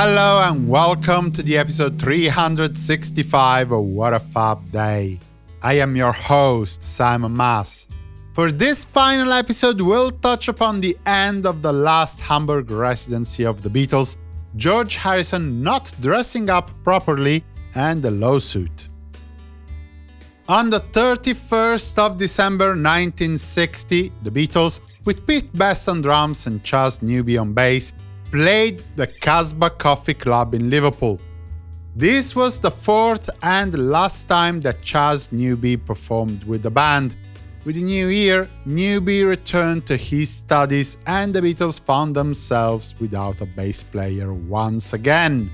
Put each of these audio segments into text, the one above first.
Hello and welcome to the episode 365 of What a Fab Day. I am your host, Simon Mas. For this final episode, we'll touch upon the end of the last Hamburg residency of the Beatles, George Harrison not dressing up properly, and the lawsuit. On the 31st of December 1960, the Beatles, with Pete Best on drums and Chas Newby on bass, played the Casbah Coffee Club in Liverpool. This was the fourth and last time that Chas Newby performed with the band. With the new year, Newby returned to his studies and the Beatles found themselves without a bass player once again.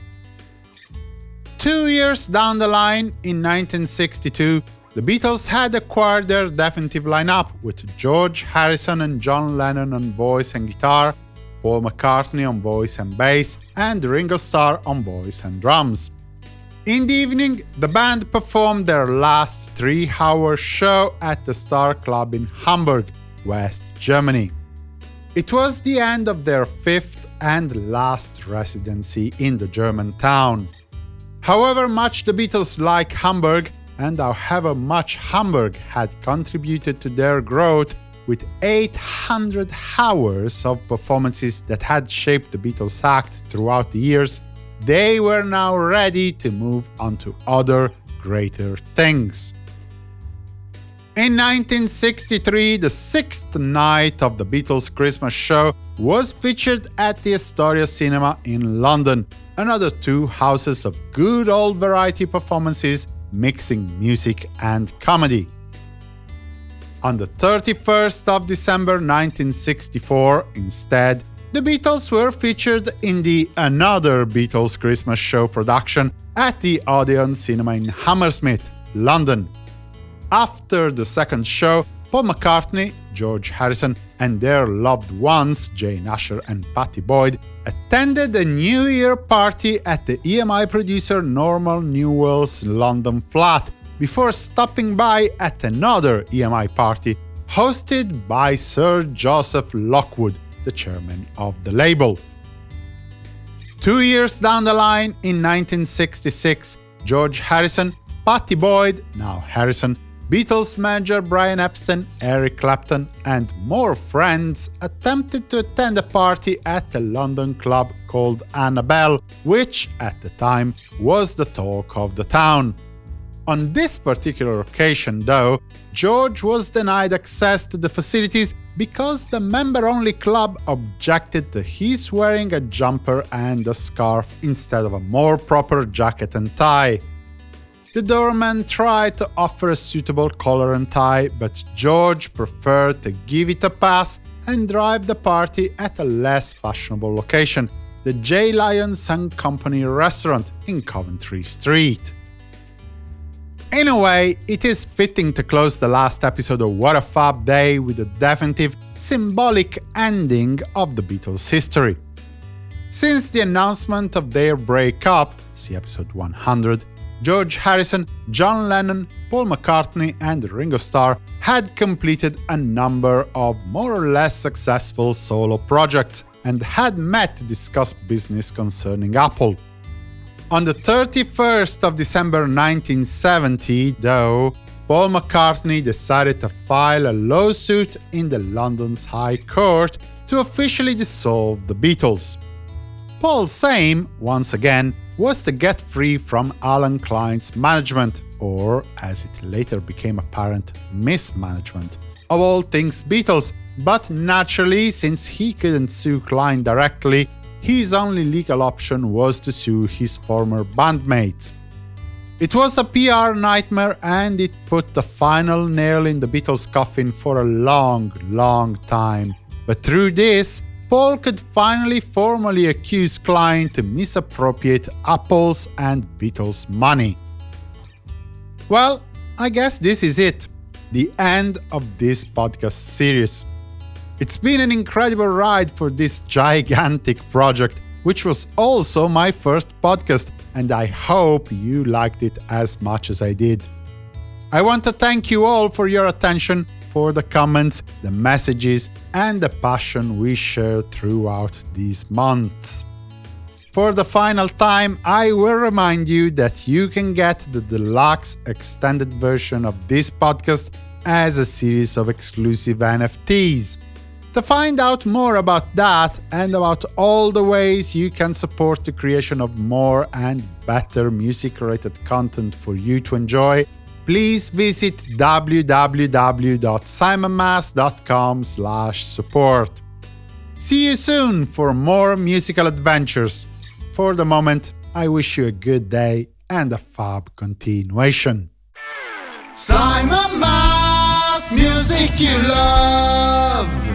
Two years down the line, in 1962, the Beatles had acquired their definitive lineup, with George Harrison and John Lennon on voice and guitar, Paul McCartney on voice and bass, and Ringo Starr on voice and drums. In the evening, the band performed their last three-hour show at the Star Club in Hamburg, West Germany. It was the end of their fifth and last residency in the German town. However much the Beatles like Hamburg, and however much Hamburg had contributed to their growth, with 800 hours of performances that had shaped the Beatles act throughout the years, they were now ready to move on to other, greater things. In 1963, the sixth night of the Beatles' Christmas show was featured at the Astoria Cinema in London, another two houses of good old variety performances mixing music and comedy. On the 31st of December 1964, instead, the Beatles were featured in the Another Beatles Christmas Show production at the Odeon Cinema in Hammersmith, London. After the second show, Paul McCartney, George Harrison, and their loved ones, Jane Asher and Pattie Boyd, attended a New Year party at the EMI producer Norman Newell's London flat, before stopping by at another EMI party hosted by Sir Joseph Lockwood, the chairman of the label. Two years down the line, in 1966, George Harrison, Pattie Boyd, now Harrison, Beatles manager Brian Epstein, Eric Clapton, and more friends attempted to attend a party at a London club called Annabel, which, at the time, was the talk of the town. On this particular occasion, though, George was denied access to the facilities because the member-only club objected to his wearing a jumper and a scarf instead of a more proper jacket and tie. The doorman tried to offer a suitable collar and tie, but George preferred to give it a pass and drive the party at a less fashionable location, the J. Lyons and Company restaurant in Coventry Street. In a way, it is fitting to close the last episode of What a Fab Day with a definitive, symbolic ending of the Beatles' history. Since the announcement of their breakup, see episode 100, George Harrison, John Lennon, Paul McCartney and Ringo Starr had completed a number of more or less successful solo projects and had met to discuss business concerning Apple. On the 31st of December 1970, though, Paul McCartney decided to file a lawsuit in the London's High Court to officially dissolve the Beatles. Paul's aim, once again, was to get free from Allen Klein's management, or, as it later became apparent, mismanagement, of all things Beatles, but naturally, since he couldn't sue Klein directly, his only legal option was to sue his former bandmates. It was a PR nightmare and it put the final nail in the Beatles' coffin for a long, long time. But through this, Paul could finally formally accuse Klein to misappropriate Apple's and Beatles' money. Well, I guess this is it. The end of this podcast series. It's been an incredible ride for this gigantic project, which was also my first podcast, and I hope you liked it as much as I did. I want to thank you all for your attention, for the comments, the messages, and the passion we shared throughout these months. For the final time, I will remind you that you can get the deluxe extended version of this podcast as a series of exclusive NFTs. To find out more about that and about all the ways you can support the creation of more and better music-related content for you to enjoy, please visit www.simonmas.com support. See you soon for more musical adventures. For the moment, I wish you a good day and a fab continuation. Simon Mas, music you love.